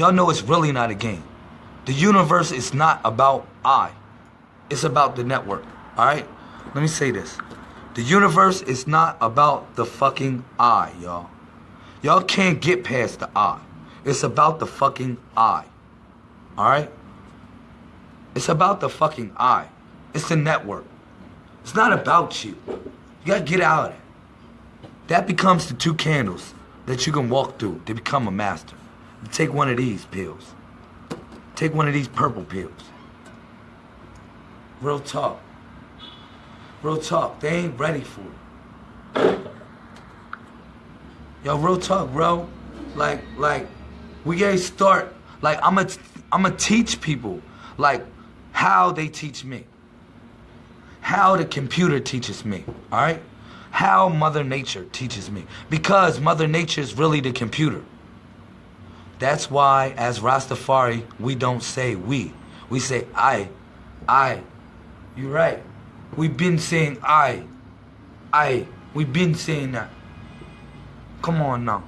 Y'all know it's really not a game. The universe is not about I. It's about the network. Alright? Let me say this. The universe is not about the fucking I, y'all. Y'all can't get past the I. It's about the fucking I. Alright? It's about the fucking I. It's the network. It's not about you. You gotta get out of it. That becomes the two candles that you can walk through to become a master. Take one of these pills. Take one of these purple pills. Real talk. Real talk. They ain't ready for it. Yo, real talk, bro. Like, like, we gotta start. Like, I'm gonna, I'm gonna teach people, like, how they teach me. How the computer teaches me. All right. How Mother Nature teaches me. Because Mother Nature is really the computer. That's why, as Rastafari, we don't say we. We say I. I. You're right. We've been saying I. I. We've been saying that. Come on now.